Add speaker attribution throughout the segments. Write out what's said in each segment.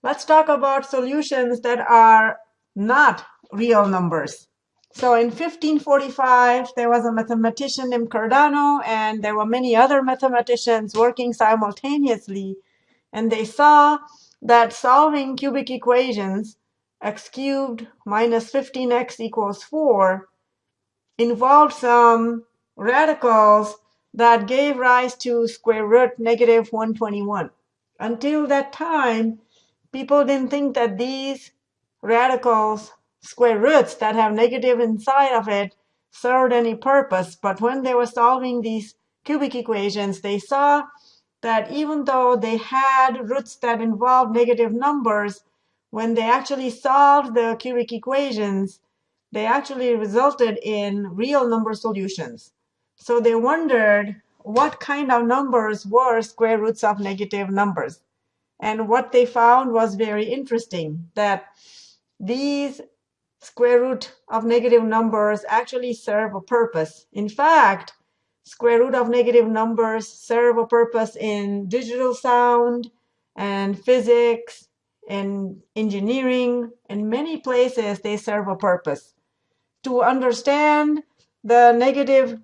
Speaker 1: Let's talk about solutions that are not real numbers. So in 1545, there was a mathematician named Cardano, and there were many other mathematicians working simultaneously. And they saw that solving cubic equations, x cubed minus 15x equals 4, involved some radicals that gave rise to square root negative 121. Until that time, people didn't think that these radicals square roots that have negative inside of it served any purpose. But when they were solving these cubic equations, they saw that even though they had roots that involved negative numbers, when they actually solved the cubic equations, they actually resulted in real number solutions. So they wondered what kind of numbers were square roots of negative numbers. And what they found was very interesting, that these square root of negative numbers actually serve a purpose. In fact, square root of negative numbers serve a purpose in digital sound and physics and engineering. In many places, they serve a purpose. To understand the negative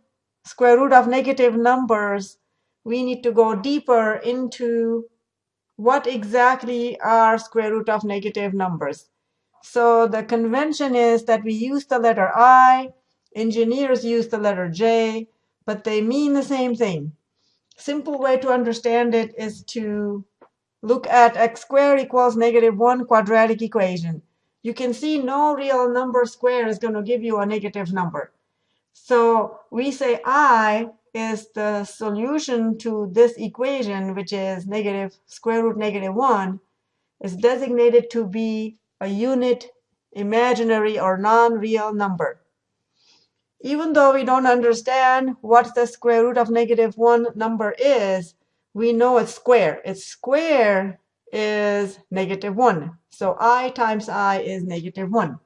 Speaker 1: square root of negative numbers, we need to go deeper into what exactly are square root of negative numbers. So the convention is that we use the letter I, engineers use the letter J, but they mean the same thing. Simple way to understand it is to look at x squared equals negative 1 quadratic equation. You can see no real number square is going to give you a negative number. So we say I is the solution to this equation, which is negative square root negative 1, is designated to be a unit imaginary or non-real number. Even though we don't understand what the square root of negative 1 number is, we know it's square. Its square is negative 1. So i times i is negative 1.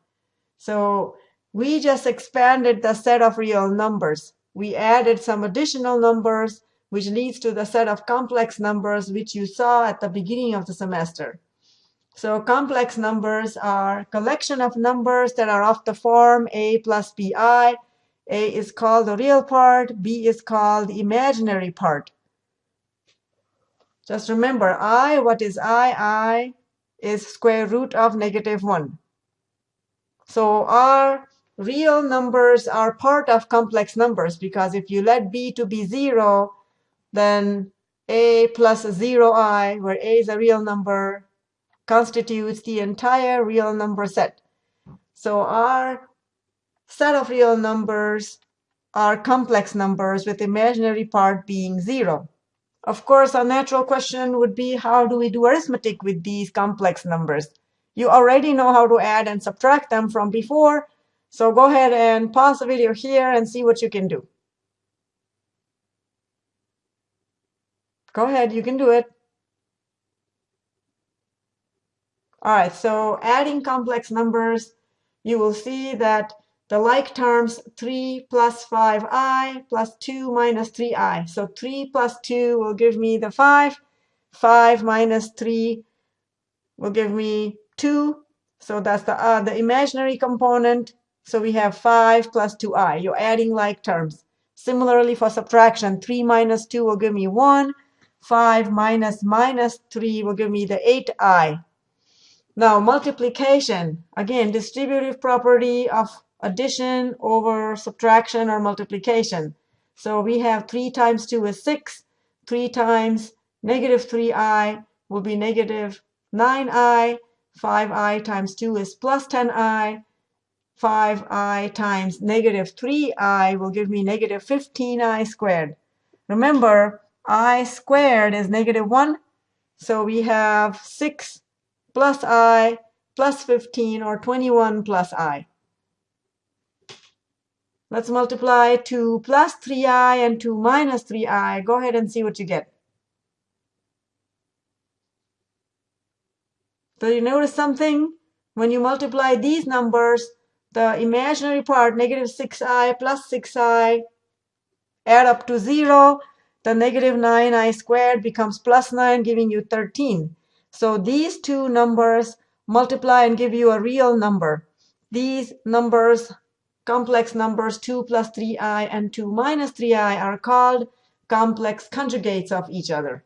Speaker 1: So we just expanded the set of real numbers. We added some additional numbers, which leads to the set of complex numbers, which you saw at the beginning of the semester. So complex numbers are collection of numbers that are of the form a plus bi. A is called the real part, b is called the imaginary part. Just remember, i, what is i? i is square root of negative 1. So our real numbers are part of complex numbers because if you let b to be 0, then a plus 0i, where a is a real number, constitutes the entire real number set. So our set of real numbers are complex numbers with imaginary part being 0. Of course, a natural question would be how do we do arithmetic with these complex numbers? You already know how to add and subtract them from before, so go ahead and pause the video here and see what you can do. Go ahead, you can do it. All right, so adding complex numbers, you will see that the like terms 3 plus 5i plus 2 minus 3i. So 3 plus 2 will give me the 5. 5 minus 3 will give me 2. So that's the, uh, the imaginary component. So we have 5 plus 2i. You're adding like terms. Similarly, for subtraction, 3 minus 2 will give me 1. 5 minus minus 3 will give me the 8i. Now, multiplication, again, distributive property of addition over subtraction or multiplication. So we have 3 times 2 is 6. 3 times negative 3i will be negative 9i. 5i times 2 is plus 10i. 5i times negative 3i will give me negative 15i squared. Remember, i squared is negative 1. So we have 6 plus i plus 15 or 21 plus i. Let's multiply 2 plus 3i and 2 minus 3i. Go ahead and see what you get. So you notice something? When you multiply these numbers, the imaginary part, negative 6i plus 6i, add up to 0. The negative 9i squared becomes plus 9, giving you 13. So these two numbers multiply and give you a real number. These numbers, complex numbers 2 plus 3i and 2 minus 3i are called complex conjugates of each other.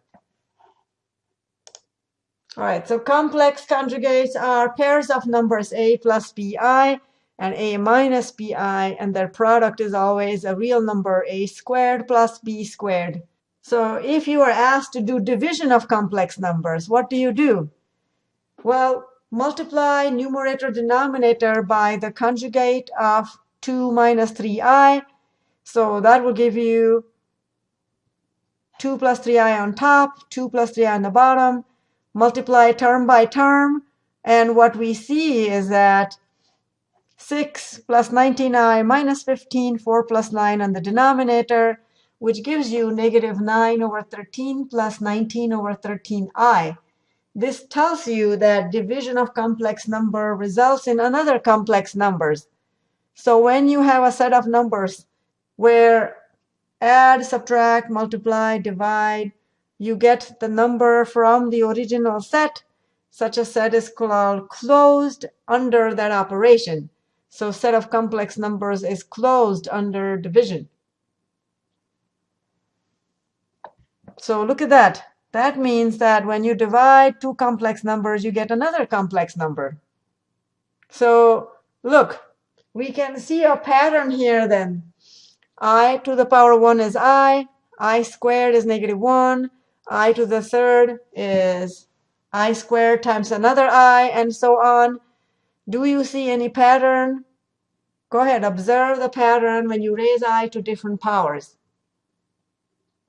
Speaker 1: All right, so complex conjugates are pairs of numbers a plus bi and a minus bi, and their product is always a real number, a squared plus b squared. So if you are asked to do division of complex numbers, what do you do? Well, multiply numerator denominator by the conjugate of 2 minus 3i. So that will give you 2 plus 3i on top, 2 plus 3i on the bottom, multiply term by term, and what we see is that 6 plus 19i minus 15, 4 plus 9 on the denominator, which gives you negative 9 over 13 plus 19 over 13i. This tells you that division of complex number results in another complex numbers. So when you have a set of numbers where add, subtract, multiply, divide, you get the number from the original set. Such a set is called closed under that operation. So set of complex numbers is closed under division. So look at that. That means that when you divide two complex numbers, you get another complex number. So look, we can see a pattern here then. i to the power 1 is i, i squared is negative 1, i to the third is i squared times another i, and so on. Do you see any pattern? Go ahead, observe the pattern when you raise i to different powers.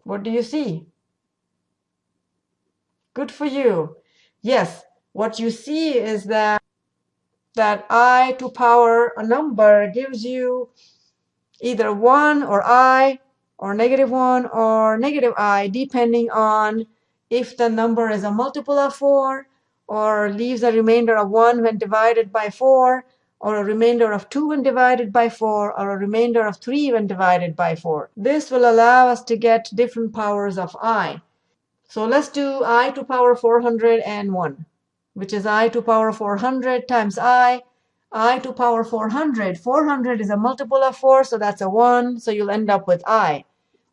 Speaker 1: What do you see? Good for you. Yes, what you see is that that i to power a number gives you either 1 or i or negative 1 or negative i, depending on if the number is a multiple of 4 or leaves a remainder of 1 when divided by 4 or a remainder of 2 when divided by 4 or a remainder of 3 when divided by 4. This will allow us to get different powers of i. So let's do i to power 401, which is i to power 400 times i i to power 400. 400 is a multiple of 4, so that's a 1, so you'll end up with i.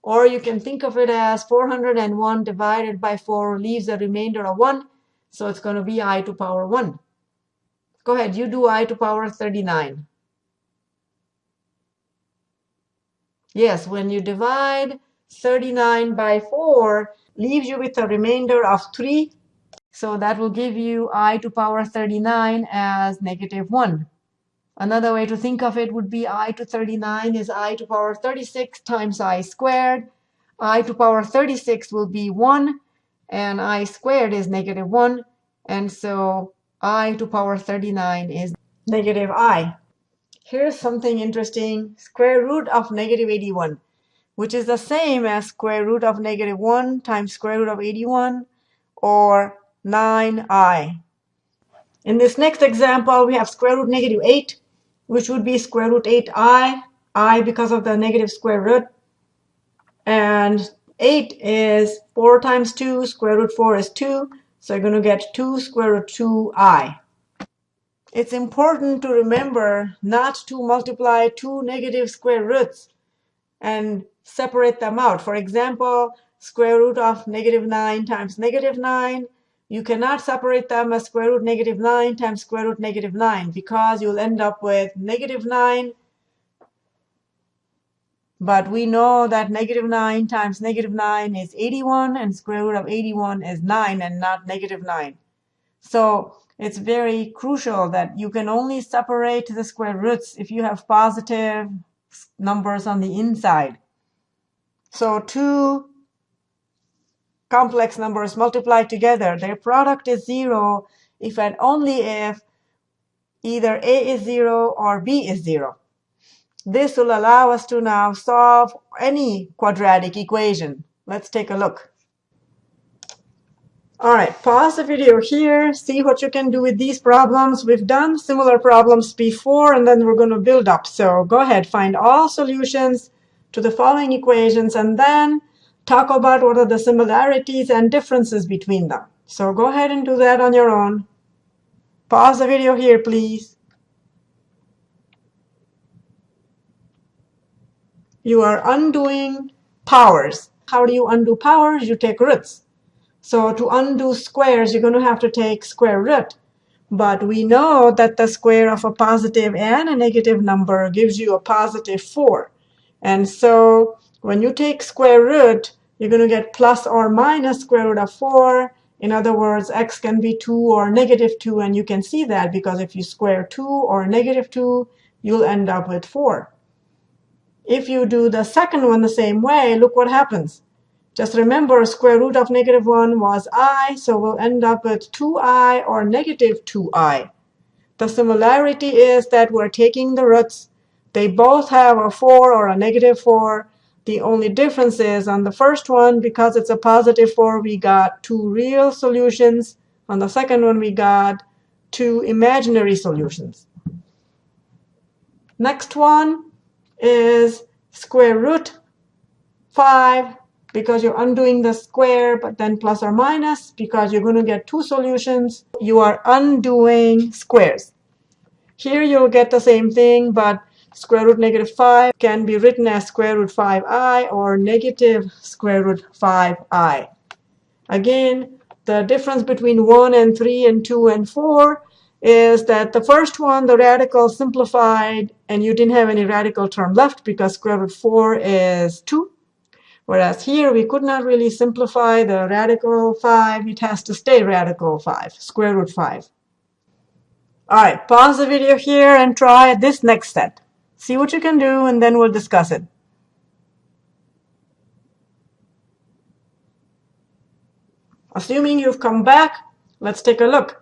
Speaker 1: Or you can think of it as 401 divided by 4 leaves a remainder of 1, so it's going to be i to power 1. Go ahead, you do i to power 39. Yes, when you divide 39 by 4, leaves you with a remainder of 3 so that will give you i to power 39 as negative 1. Another way to think of it would be i to 39 is i to power 36 times i squared. i to power 36 will be 1, and i squared is negative 1. And so i to power 39 is negative i. Here's something interesting. Square root of negative 81, which is the same as square root of negative 1 times square root of 81, or 9i. In this next example, we have square root negative 8, which would be square root 8i, i because of the negative square root. And 8 is 4 times 2, square root 4 is 2, so you're going to get 2 square root 2i. It's important to remember not to multiply two negative square roots and separate them out. For example, square root of negative 9 times negative 9 you cannot separate them as square root negative 9 times square root negative 9 because you'll end up with negative 9. But we know that negative 9 times negative 9 is 81 and square root of 81 is 9 and not negative 9. So it's very crucial that you can only separate the square roots if you have positive numbers on the inside. So 2 complex numbers multiplied together, their product is 0 if and only if either a is 0 or b is 0. This will allow us to now solve any quadratic equation. Let's take a look. All right, pause the video here, see what you can do with these problems. We've done similar problems before, and then we're going to build up. So go ahead, find all solutions to the following equations, and then talk about what are the similarities and differences between them. So go ahead and do that on your own. Pause the video here, please. You are undoing powers. How do you undo powers? You take roots. So to undo squares, you're going to have to take square root. But we know that the square of a positive and a negative number gives you a positive 4. And so when you take square root, you're going to get plus or minus square root of 4. In other words, x can be 2 or negative 2, and you can see that because if you square 2 or negative 2, you'll end up with 4. If you do the second one the same way, look what happens. Just remember, square root of negative 1 was i, so we'll end up with 2i or negative 2i. The similarity is that we're taking the roots. They both have a 4 or a negative 4. The only difference is on the first one, because it's a positive 4, we got two real solutions. On the second one, we got two imaginary solutions. Next one, is square root 5 because you're undoing the square, but then plus or minus because you're going to get two solutions. You are undoing squares. Here you'll get the same thing, but square root negative 5 can be written as square root 5i or negative square root 5i. Again, the difference between 1 and 3 and 2 and 4 is that the first one, the radical simplified, and you didn't have any radical term left because square root 4 is 2. Whereas here, we could not really simplify the radical 5. It has to stay radical 5, square root 5. All right, pause the video here and try this next set. See what you can do, and then we'll discuss it. Assuming you've come back, let's take a look.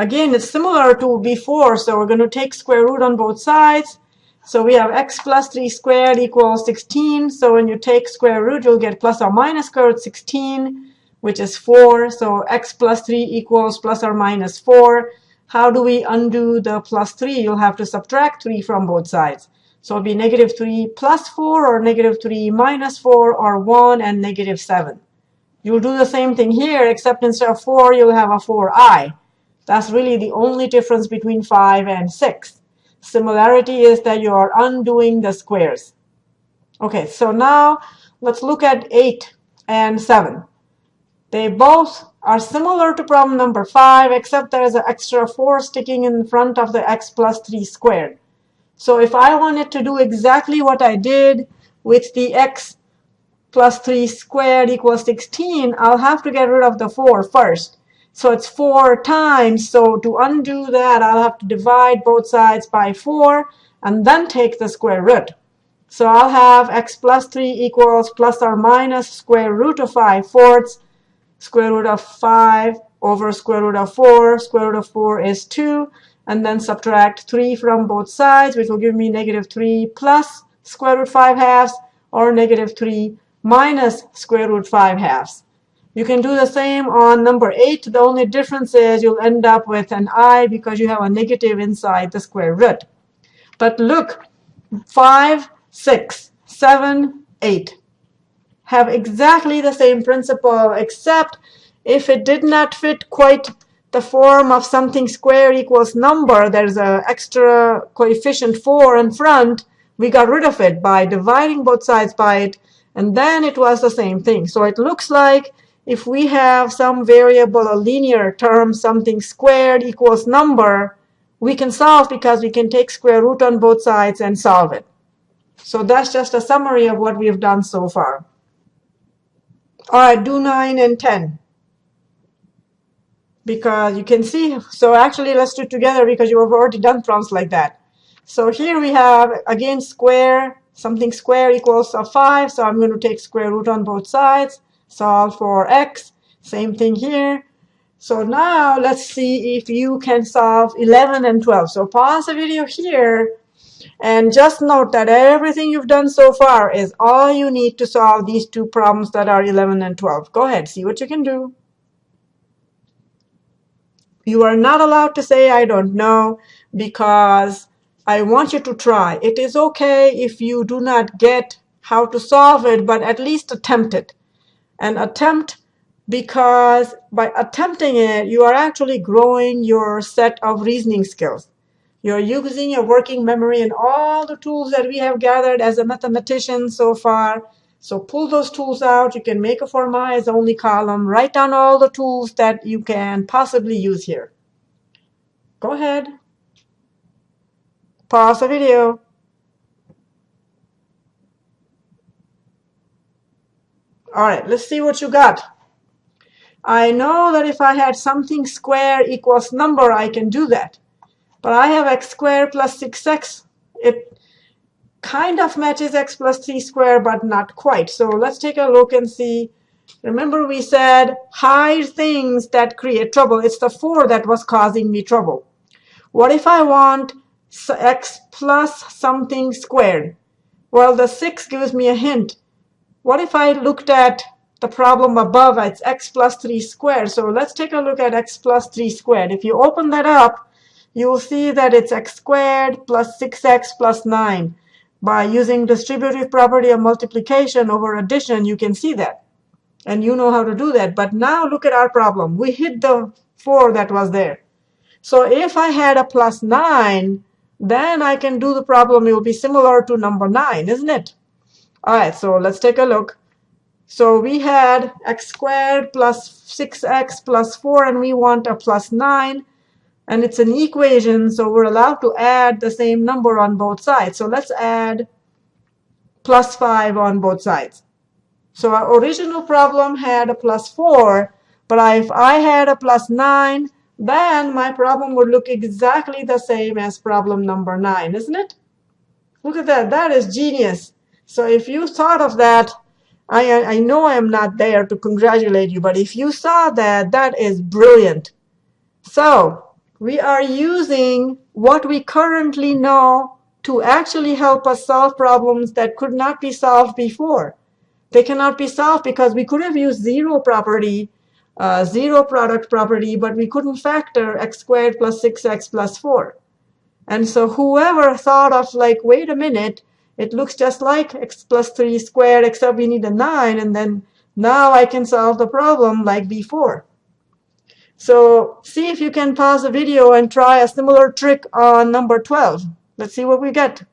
Speaker 1: Again, it's similar to before, so we're going to take square root on both sides. So we have x plus 3 squared equals 16. So when you take square root, you'll get plus or minus square root 16, which is 4. So x plus 3 equals plus or minus 4. How do we undo the plus 3? You'll have to subtract 3 from both sides. So it'll be negative 3 plus 4 or negative 3 minus 4 or 1 and negative 7. You'll do the same thing here, except instead of 4, you'll have a 4i. That's really the only difference between 5 and 6. Similarity is that you are undoing the squares. OK, so now let's look at 8 and 7. They both are similar to problem number 5, except there is an extra 4 sticking in front of the x plus 3 squared. So if I wanted to do exactly what I did with the x plus 3 squared equals 16, I'll have to get rid of the 4 first. So it's 4 times. So to undo that, I'll have to divide both sides by 4 and then take the square root. So I'll have x plus 3 equals plus or minus square root of 5 fourths. Square root of 5 over square root of 4. Square root of 4 is 2. And then subtract 3 from both sides, which will give me negative 3 plus square root 5 halves or negative 3 minus square root 5 halves. You can do the same on number 8. The only difference is you'll end up with an i because you have a negative inside the square root. But look, 5, 6, 7, 8 have exactly the same principle, except if it did not fit quite the form of something square equals number, there's an extra coefficient 4 in front, we got rid of it by dividing both sides by it, and then it was the same thing. So it looks like if we have some variable, a linear term, something squared equals number, we can solve because we can take square root on both sides and solve it. So that's just a summary of what we have done so far. All right, do 9 and 10. Because you can see, so actually let's do it together because you have already done problems like that. So here we have, again, square, something square equals a 5. So I'm going to take square root on both sides solve for x. Same thing here. So now let's see if you can solve 11 and 12. So pause the video here and just note that everything you've done so far is all you need to solve these two problems that are 11 and 12. Go ahead, see what you can do. You are not allowed to say, I don't know, because I want you to try. It is OK if you do not get how to solve it, but at least attempt it and attempt because by attempting it, you are actually growing your set of reasoning skills. You're using your working memory and all the tools that we have gathered as a mathematician so far. So pull those tools out. You can make a forma as only column. Write down all the tools that you can possibly use here. Go ahead. Pause the video. All right, let's see what you got. I know that if I had something square equals number, I can do that. But I have x squared plus 6x. It kind of matches x plus 3 squared, but not quite. So let's take a look and see. Remember we said hide things that create trouble. It's the 4 that was causing me trouble. What if I want x plus something squared? Well, the 6 gives me a hint. What if I looked at the problem above? It's x plus 3 squared. So let's take a look at x plus 3 squared. If you open that up, you will see that it's x squared plus 6x plus 9. By using distributive property of multiplication over addition, you can see that. And you know how to do that. But now look at our problem. We hit the 4 that was there. So if I had a plus 9, then I can do the problem. It will be similar to number 9, isn't it? All right, so let's take a look. So we had x squared plus 6x plus 4, and we want a plus 9 and it's an equation, so we're allowed to add the same number on both sides. So let's add plus 5 on both sides. So our original problem had a plus 4, but if I had a plus 9, then my problem would look exactly the same as problem number 9, isn't it? Look at that. That is genius. So if you thought of that, I, I know I am not there to congratulate you, but if you saw that, that is brilliant. So we are using what we currently know to actually help us solve problems that could not be solved before. They cannot be solved because we could have used zero property, uh, zero product property, but we couldn't factor x squared plus 6x plus 4. And so whoever thought of like, wait a minute, it looks just like x plus 3 squared, except we need a 9, and then now I can solve the problem like before. So see if you can pause the video and try a similar trick on number 12. Let's see what we get.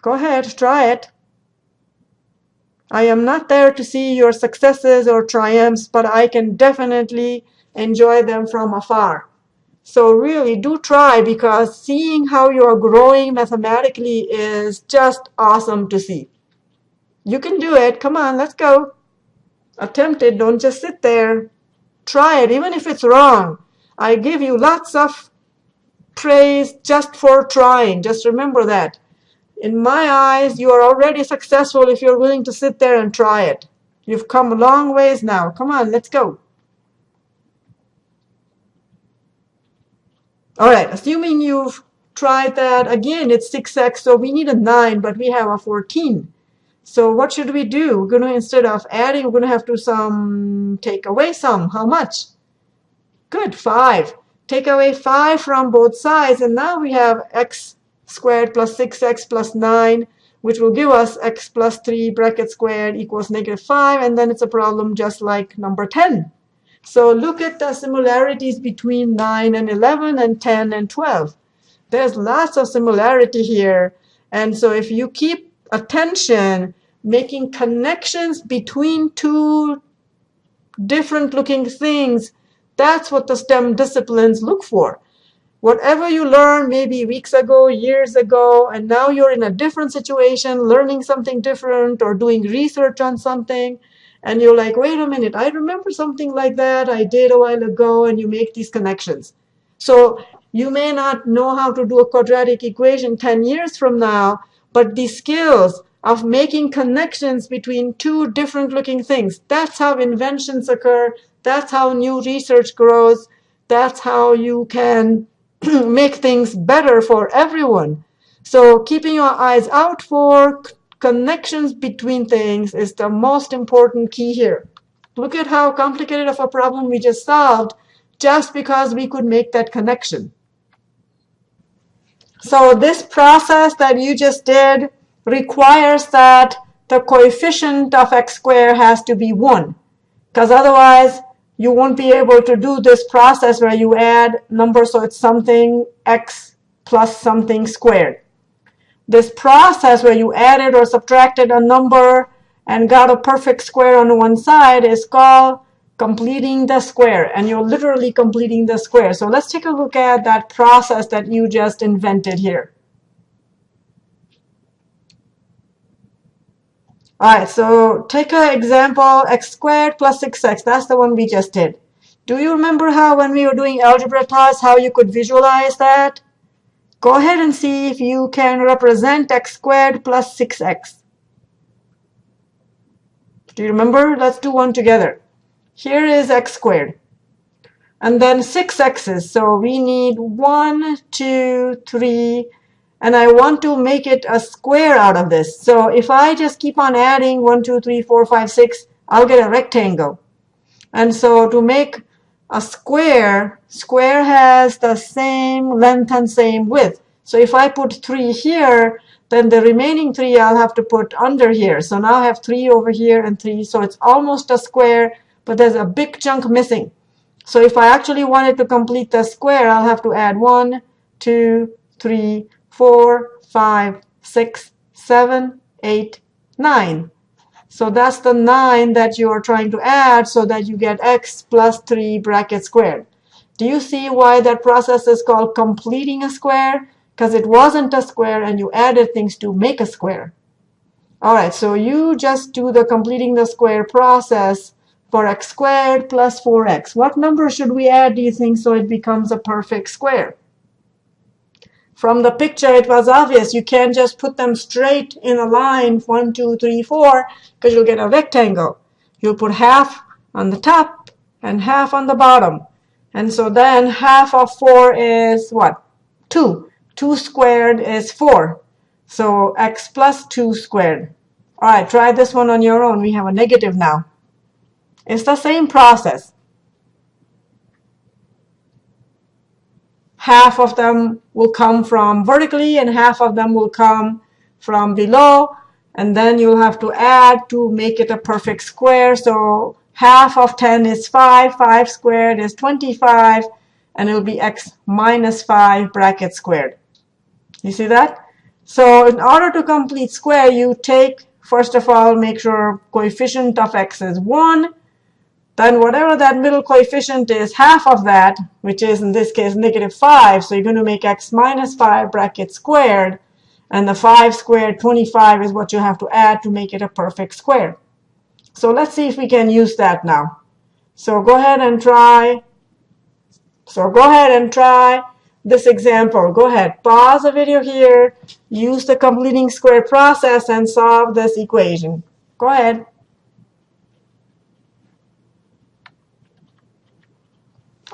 Speaker 1: Go ahead, try it. I am not there to see your successes or triumphs, but I can definitely enjoy them from afar. So really do try because seeing how you're growing mathematically is just awesome to see. You can do it. Come on, let's go. Attempt it. Don't just sit there. Try it, even if it's wrong. I give you lots of praise just for trying. Just remember that. In my eyes, you are already successful if you're willing to sit there and try it. You've come a long ways now. Come on, let's go. All right, assuming you've tried that, again, it's 6x, so we need a 9, but we have a 14. So what should we do? We're going to, instead of adding, we're going to have to some take away some. How much? Good, 5. Take away 5 from both sides, and now we have x squared plus 6x plus 9, which will give us x plus 3 bracket squared equals negative 5, and then it's a problem just like number 10. So look at the similarities between 9 and 11 and 10 and 12. There's lots of similarity here. And so if you keep attention, making connections between two different looking things, that's what the STEM disciplines look for. Whatever you learned maybe weeks ago, years ago, and now you're in a different situation, learning something different or doing research on something, and you're like, wait a minute, I remember something like that I did a while ago, and you make these connections. So you may not know how to do a quadratic equation 10 years from now, but the skills of making connections between two different looking things. That's how inventions occur. That's how new research grows. That's how you can make things better for everyone. So keeping your eyes out for connections between things is the most important key here. Look at how complicated of a problem we just solved just because we could make that connection. So this process that you just did requires that the coefficient of x squared has to be 1. because otherwise you won't be able to do this process where you add numbers so it's something x plus something squared. This process where you added or subtracted a number and got a perfect square on one side is called completing the square. And you're literally completing the square. So let's take a look at that process that you just invented here. All right, so take an example, x squared plus 6x. That's the one we just did. Do you remember how when we were doing algebra tasks, how you could visualize that? Go ahead and see if you can represent x squared plus 6x. Do you remember? Let's do one together. Here is x squared. And then 6 x's. So we need 1, 2, 3, and I want to make it a square out of this. So if I just keep on adding 1, 2, 3, 4, 5, 6, I'll get a rectangle. And so to make a square, square has the same length and same width. So if I put 3 here, then the remaining 3 I'll have to put under here. So now I have 3 over here and 3. So it's almost a square, but there's a big chunk missing. So if I actually wanted to complete the square, I'll have to add 1, 2, 3, four, five, six, seven, eight, nine. So that's the 9 that you are trying to add so that you get x plus 3 bracket squared. Do you see why that process is called completing a square? Because it wasn't a square and you added things to make a square. All right, so you just do the completing the square process for x squared plus 4x. What number should we add, do you think, so it becomes a perfect square? From the picture, it was obvious. You can't just put them straight in a line, one, two, three, four, because you'll get a rectangle. You'll put half on the top and half on the bottom. And so then half of 4 is what? 2. 2 squared is 4. So x plus 2 squared. All right, try this one on your own. We have a negative now. It's the same process. Half of them will come from vertically and half of them will come from below. And then you'll have to add to make it a perfect square. So half of 10 is 5. 5 squared is 25. And it'll be x minus 5 bracket squared. You see that? So in order to complete square, you take, first of all, make sure coefficient of x is 1 then whatever that middle coefficient is, half of that, which is in this case negative 5, so you're going to make x minus 5 bracket squared, and the 5 squared, 25, is what you have to add to make it a perfect square. So let's see if we can use that now. So go ahead and try. So go ahead and try this example. Go ahead, pause the video here, use the completing square process, and solve this equation. Go ahead.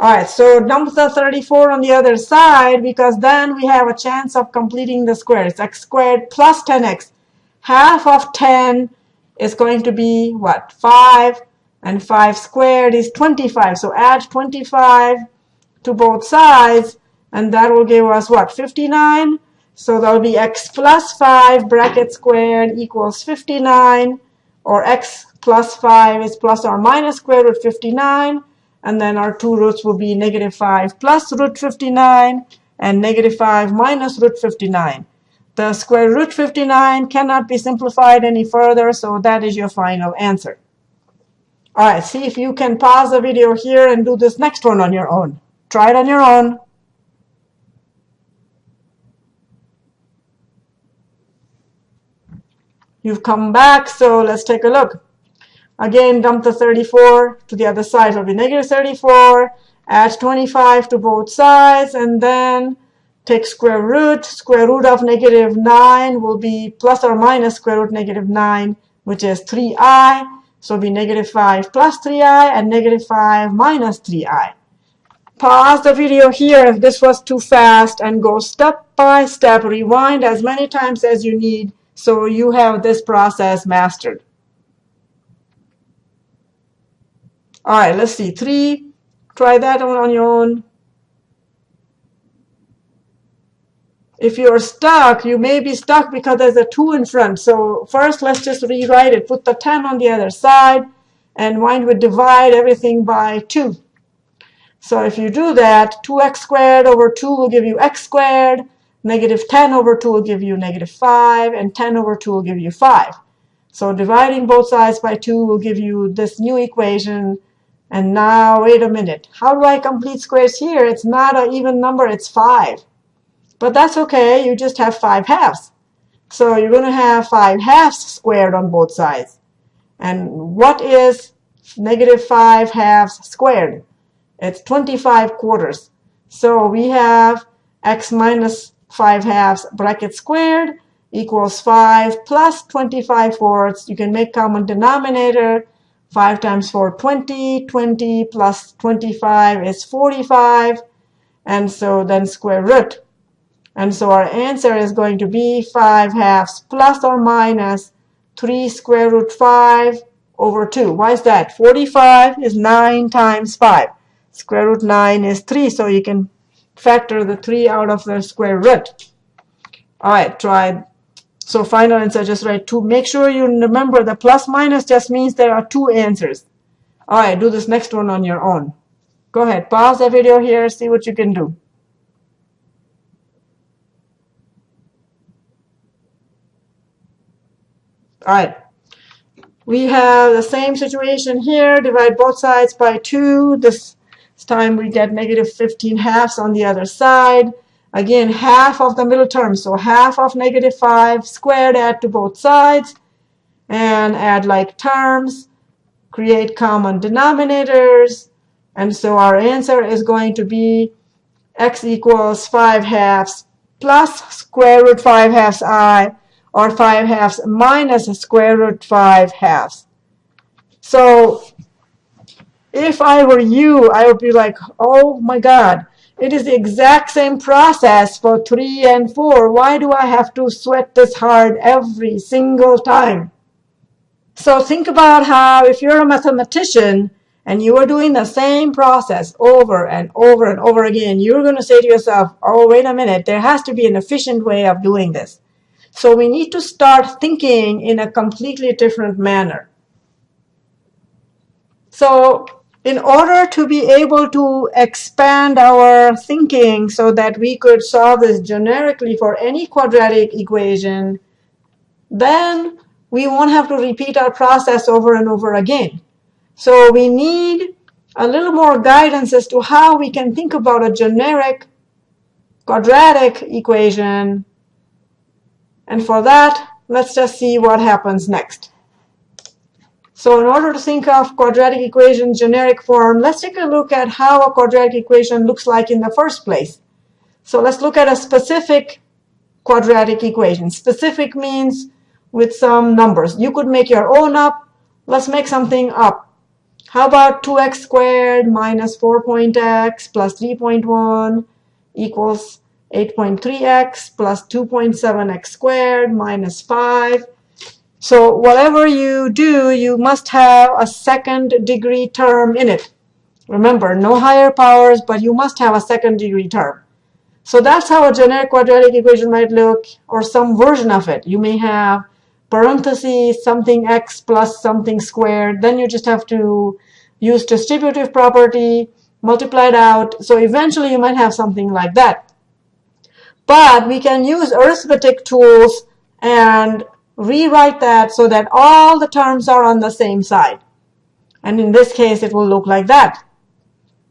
Speaker 1: All right, so dump the 34 on the other side because then we have a chance of completing the square. It's x squared plus 10x. Half of 10 is going to be what? 5. And 5 squared is 25. So add 25 to both sides. And that will give us what? 59. So that will be x plus 5 bracket squared equals 59. Or x plus 5 is plus or minus square root 59 and then our two roots will be negative 5 plus root 59 and negative 5 minus root 59. The square root 59 cannot be simplified any further, so that is your final answer. All right, see if you can pause the video here and do this next one on your own. Try it on your own. You've come back, so let's take a look. Again, dump the 34 to the other side. It'll be negative 34. Add 25 to both sides. And then take square root. Square root of negative 9 will be plus or minus square root negative 9, which is 3i. So it'll be negative 5 plus 3i and negative 5 minus 3i. Pause the video here if this was too fast and go step by step. Rewind as many times as you need so you have this process mastered. All right, let's see. Three, try that one on your own. If you're stuck, you may be stuck because there's a 2 in front. So first, let's just rewrite it. Put the 10 on the other side and why don't divide everything by 2? So if you do that, 2x squared over 2 will give you x squared, negative 10 over 2 will give you negative 5, and 10 over 2 will give you 5. So dividing both sides by 2 will give you this new equation. And now, wait a minute. How do I complete squares here? It's not an even number. It's 5. But that's OK. You just have 5 halves. So you're going to have 5 halves squared on both sides. And what is negative 5 halves squared? It's 25 quarters. So we have x minus 5 halves bracket squared equals 5 plus 25 fourths. You can make common denominator. 5 times 4, 20. 20 plus 25 is 45. And so then square root. And so our answer is going to be 5 halves plus or minus 3 square root 5 over 2. Why is that? 45 is 9 times 5. Square root 9 is 3, so you can factor the 3 out of the square root. All right, try so final answer, just write 2. Make sure you remember the plus minus just means there are two answers. All right, do this next one on your own. Go ahead, pause the video here, see what you can do. All right. We have the same situation here. Divide both sides by 2. This time we get negative 15 halves on the other side. Again, half of the middle term. So half of negative 5 squared, add to both sides. And add like terms. Create common denominators. And so our answer is going to be x equals 5 halves plus square root 5 halves i, or 5 halves minus square root 5 halves. So if I were you, I would be like, oh my God, it is the exact same process for 3 and 4. Why do I have to sweat this hard every single time? So think about how if you're a mathematician and you are doing the same process over and over and over again, you're going to say to yourself, oh, wait a minute, there has to be an efficient way of doing this. So we need to start thinking in a completely different manner. So in order to be able to expand our thinking so that we could solve this generically for any quadratic equation, then we won't have to repeat our process over and over again. So we need a little more guidance as to how we can think about a generic quadratic equation. And for that, let's just see what happens next. So in order to think of quadratic equation generic form, let's take a look at how a quadratic equation looks like in the first place. So let's look at a specific quadratic equation. Specific means with some numbers. You could make your own up. Let's make something up. How about 2x squared minus 4.x plus 3.1 equals 8.3x plus 2.7x squared minus 5 so whatever you do, you must have a second degree term in it. Remember, no higher powers, but you must have a second degree term. So that's how a generic quadratic equation might look, or some version of it. You may have parentheses, something x plus something squared. Then you just have to use distributive property, multiply it out. So eventually you might have something like that. But we can use arithmetic tools and rewrite that so that all the terms are on the same side. And in this case, it will look like that.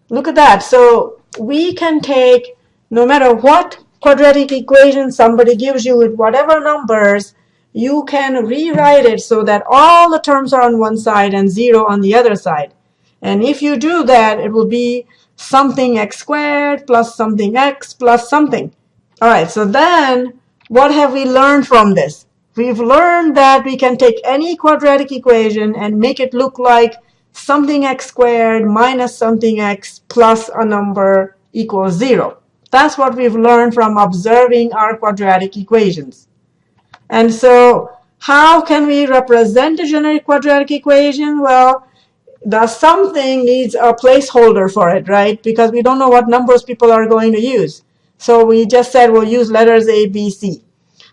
Speaker 1: Look at that. So we can take, no matter what quadratic equation somebody gives you with whatever numbers, you can rewrite it so that all the terms are on one side and 0 on the other side. And if you do that, it will be something x squared plus something x plus something. All right, so then what have we learned from this? We've learned that we can take any quadratic equation and make it look like something x squared minus something x plus a number equals 0. That's what we've learned from observing our quadratic equations. And so how can we represent a generic quadratic equation? Well, the something needs a placeholder for it, right? Because we don't know what numbers people are going to use. So we just said we'll use letters A, B, C.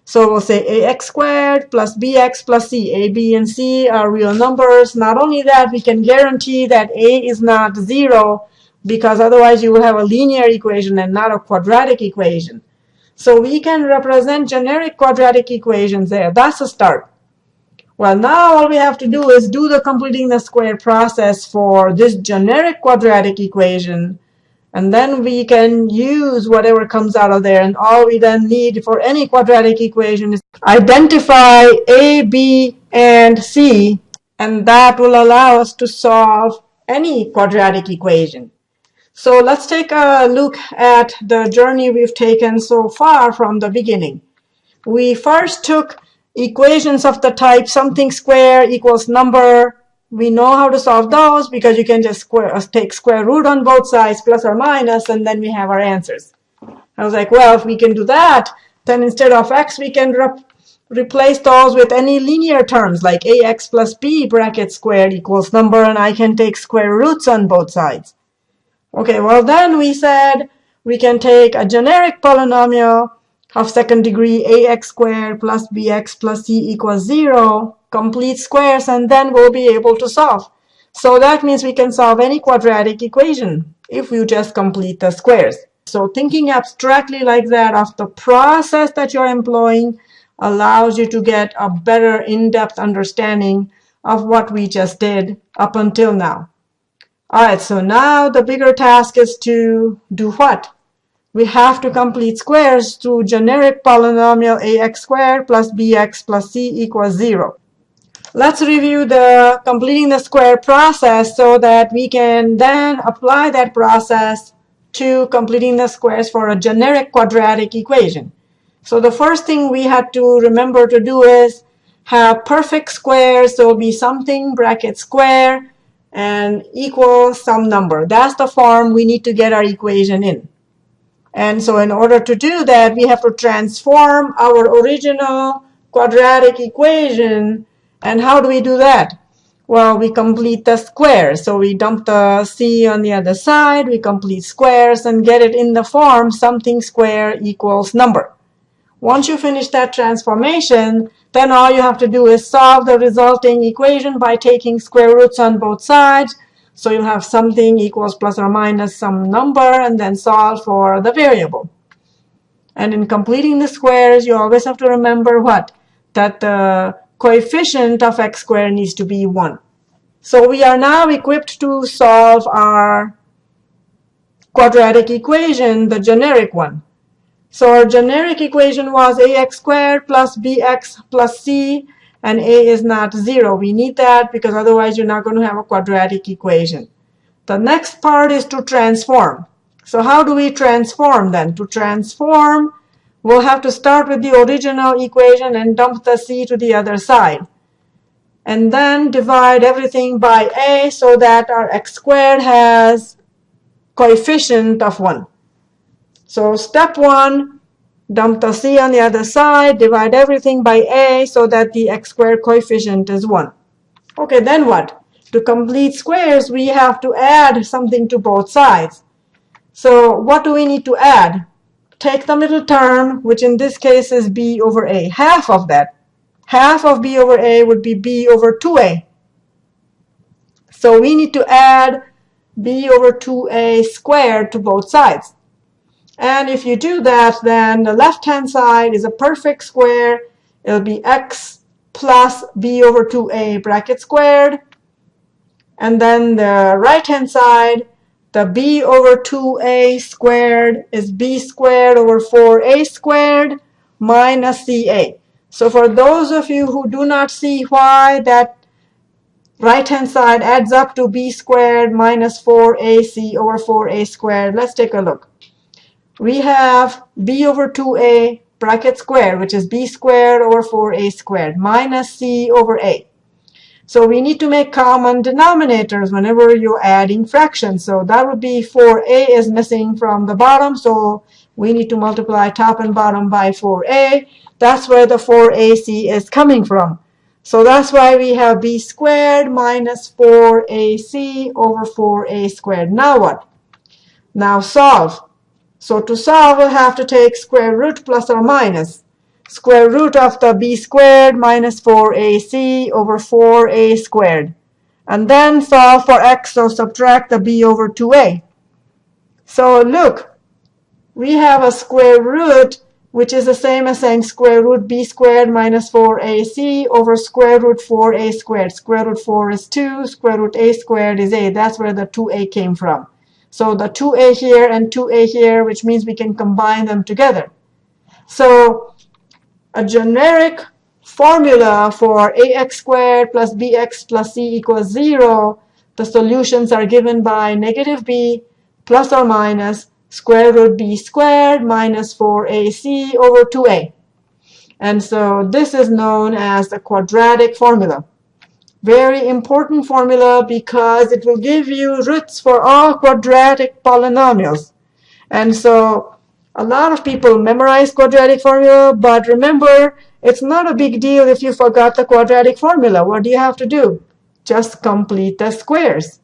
Speaker 1: So we'll say ax squared plus bx plus c. a, b, and c are real numbers. Not only that, we can guarantee that a is not 0 because otherwise you will have a linear equation and not a quadratic equation. So we can represent generic quadratic equations there. That's a start. Well, now all we have to do is do the completing the square process for this generic quadratic equation. And then we can use whatever comes out of there. And all we then need for any quadratic equation is identify A, B, and C. And that will allow us to solve any quadratic equation. So let's take a look at the journey we've taken so far from the beginning. We first took equations of the type something square equals number. We know how to solve those because you can just square, uh, take square root on both sides, plus or minus, and then we have our answers. I was like, well, if we can do that, then instead of x, we can re replace those with any linear terms like ax plus b bracket squared equals number, and I can take square roots on both sides. Okay, well then we said we can take a generic polynomial of second degree ax squared plus bx plus c equals 0, complete squares, and then we'll be able to solve. So that means we can solve any quadratic equation if you just complete the squares. So thinking abstractly like that of the process that you're employing allows you to get a better in-depth understanding of what we just did up until now. All right, so now the bigger task is to do what? We have to complete squares to generic polynomial ax squared plus bx plus c equals 0. Let's review the completing the square process so that we can then apply that process to completing the squares for a generic quadratic equation. So the first thing we had to remember to do is have perfect squares. So be something bracket square and equal some number. That's the form we need to get our equation in. And so in order to do that, we have to transform our original quadratic equation. And how do we do that? Well, we complete the square. So we dump the c on the other side, we complete squares, and get it in the form something square equals number. Once you finish that transformation, then all you have to do is solve the resulting equation by taking square roots on both sides. So you'll have something equals plus or minus some number and then solve for the variable. And in completing the squares, you always have to remember what? That the coefficient of x squared needs to be 1. So we are now equipped to solve our quadratic equation, the generic one. So our generic equation was ax squared plus bx plus c, and a is not 0. We need that because otherwise you're not going to have a quadratic equation. The next part is to transform. So how do we transform then? To transform, we'll have to start with the original equation and dump the c to the other side. And then divide everything by a so that our x squared has coefficient of 1. So step one, dump the c on the other side, divide everything by a so that the x squared coefficient is 1. Okay, then what? To complete squares, we have to add something to both sides. So what do we need to add? Take the middle term, which in this case is b over a. Half of that. Half of b over a would be b over 2a. So we need to add b over 2a squared to both sides. And if you do that, then the left-hand side is a perfect square. It'll be x plus b over 2a bracket squared. And then the right-hand side, the b over 2a squared is b squared over 4a squared minus ca. So for those of you who do not see why that right-hand side adds up to b squared minus 4ac over 4a squared, let's take a look we have b over 2a bracket squared, which is b squared over 4a squared, minus c over a. So we need to make common denominators whenever you're adding fractions. So that would be 4a is missing from the bottom, so we need to multiply top and bottom by 4a. That's where the 4ac is coming from. So that's why we have b squared minus 4ac over 4a squared. Now what? Now solve. So to solve, we'll have to take square root plus or minus. square root of the b squared minus 4ac over 4a squared. And then solve for x, so subtract the b over 2a. So look, we have a square root which is the same as saying square root b squared minus 4ac over square root 4a squared. Square root 4 is 2, square root a squared is a. That's where the 2a came from. So the 2a here and 2a here, which means we can combine them together. So a generic formula for ax squared plus bx plus c equals 0, the solutions are given by negative b plus or minus square root b squared minus 4ac over 2a. And so this is known as the quadratic formula. Very important formula because it will give you roots for all quadratic polynomials. And so a lot of people memorize quadratic formula, but remember, it's not a big deal if you forgot the quadratic formula. What do you have to do? Just complete the squares.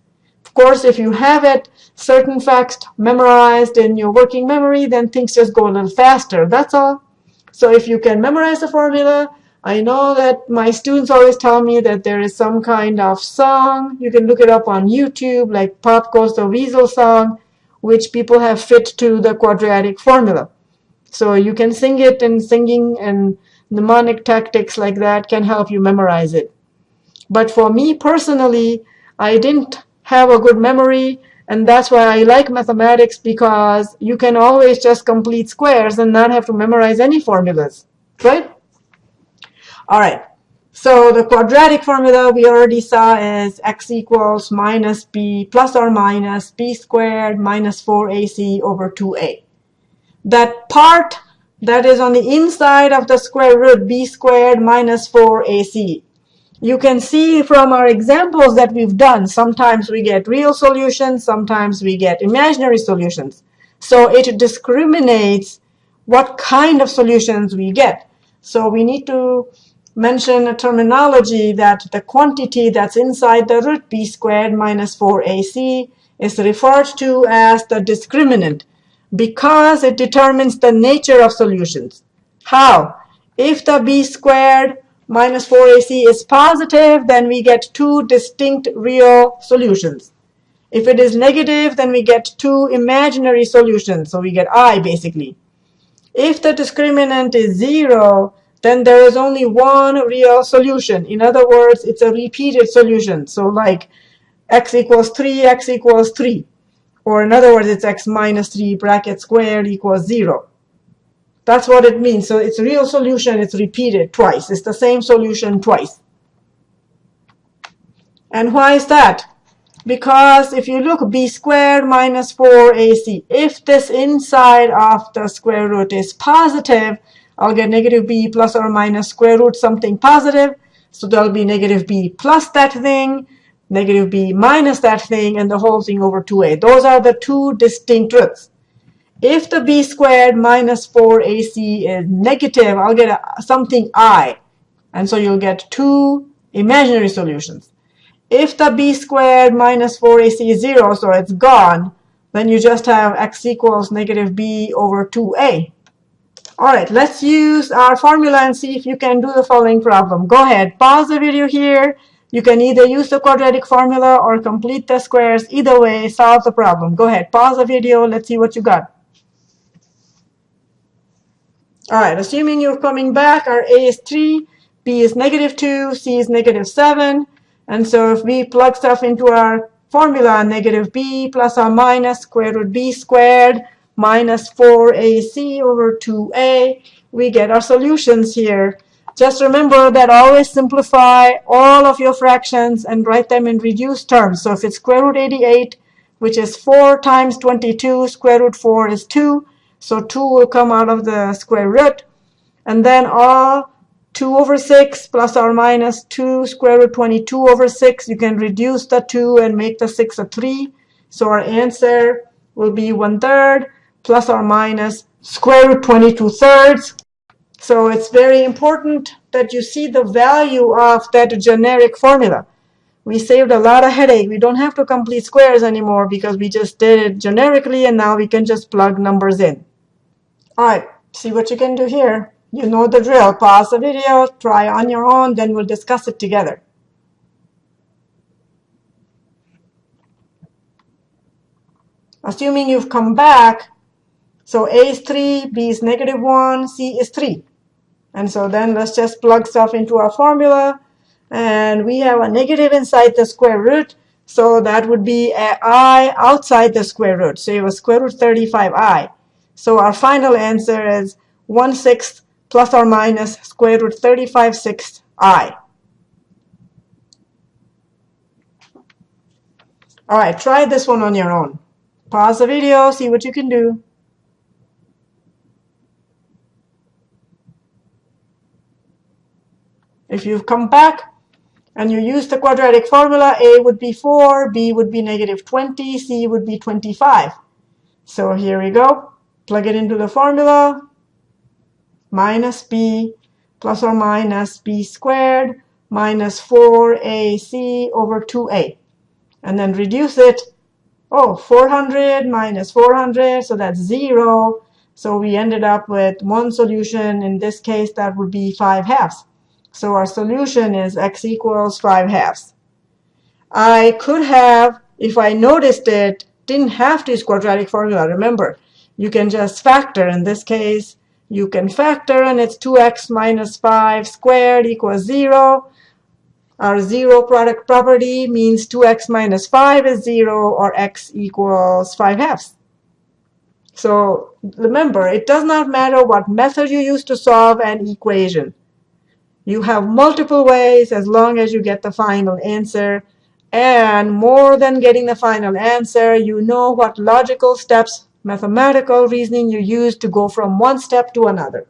Speaker 1: Of course, if you have it, certain facts memorized in your working memory, then things just go a little faster. That's all. So if you can memorize the formula, I know that my students always tell me that there is some kind of song. You can look it up on YouTube, like Pop Goes the Weasel song, which people have fit to the quadratic formula. So you can sing it, and singing and mnemonic tactics like that can help you memorize it. But for me personally, I didn't have a good memory. And that's why I like mathematics because you can always just complete squares and not have to memorize any formulas, right? All right. So the quadratic formula we already saw is x equals minus b plus or minus b squared minus 4ac over 2a. That part that is on the inside of the square root b squared minus 4ac you can see from our examples that we've done, sometimes we get real solutions, sometimes we get imaginary solutions. So it discriminates what kind of solutions we get. So we need to mention a terminology that the quantity that's inside the root b squared minus 4ac is referred to as the discriminant because it determines the nature of solutions. How? If the b squared minus 4ac is positive, then we get two distinct real solutions. If it is negative, then we get two imaginary solutions. So we get i, basically. If the discriminant is 0, then there is only one real solution. In other words, it's a repeated solution. So like x equals 3, x equals 3. Or in other words, it's x minus 3 bracket squared equals 0. That's what it means. So it's a real solution. It's repeated twice. It's the same solution twice. And why is that? Because if you look b squared minus 4ac, if this inside of the square root is positive, I'll get negative b plus or minus square root something positive. So there'll be negative b plus that thing, negative b minus that thing, and the whole thing over 2a. Those are the two distinct roots. If the b squared minus 4ac is negative, I'll get a, something i. And so you'll get two imaginary solutions. If the b squared minus 4ac is 0, so it's gone, then you just have x equals negative b over 2a. All right, let's use our formula and see if you can do the following problem. Go ahead, pause the video here. You can either use the quadratic formula or complete the squares. Either way, solve the problem. Go ahead, pause the video. Let's see what you got. All right, assuming you're coming back, our A is 3, B is negative 2, C is negative 7. And so if we plug stuff into our formula, negative b plus or minus square root b squared minus 4ac over 2a, we get our solutions here. Just remember that always simplify all of your fractions and write them in reduced terms. So if it's square root 88, which is 4 times 22, square root 4 is 2. So 2 will come out of the square root. And then all 2 over 6 plus or minus 2 square root 22 over 6. You can reduce the 2 and make the 6 a 3. So our answer will be 1 third plus or minus square root 22 thirds. So it's very important that you see the value of that generic formula. We saved a lot of headache. We don't have to complete squares anymore because we just did it generically and now we can just plug numbers in. All right, see what you can do here. You know the drill. Pause the video, try on your own, then we'll discuss it together. Assuming you've come back, so A is 3, B is negative 1, C is 3. And so then let's just plug stuff into our formula. And we have a negative inside the square root. So that would be i outside the square root. So have a square root 35i. So our final answer is 1 sixth plus or minus square root 35 sixth i. All right, try this one on your own. Pause the video, see what you can do. If you've come back and you use the quadratic formula, A would be 4, B would be negative 20, C would be 25. So here we go. Plug it into the formula. Minus B plus or minus B squared minus 4AC over 2A. And then reduce it. Oh, 400 minus 400, so that's 0. So we ended up with one solution. In this case, that would be 5 halves. So our solution is x equals 5 halves. I could have, if I noticed it, didn't have to use quadratic formula. Remember, you can just factor. In this case, you can factor, and it's 2x minus 5 squared equals 0. Our 0 product property means 2x minus 5 is 0, or x equals 5 halves. So remember, it does not matter what method you use to solve an equation. You have multiple ways as long as you get the final answer. And more than getting the final answer, you know what logical steps, mathematical reasoning you use to go from one step to another.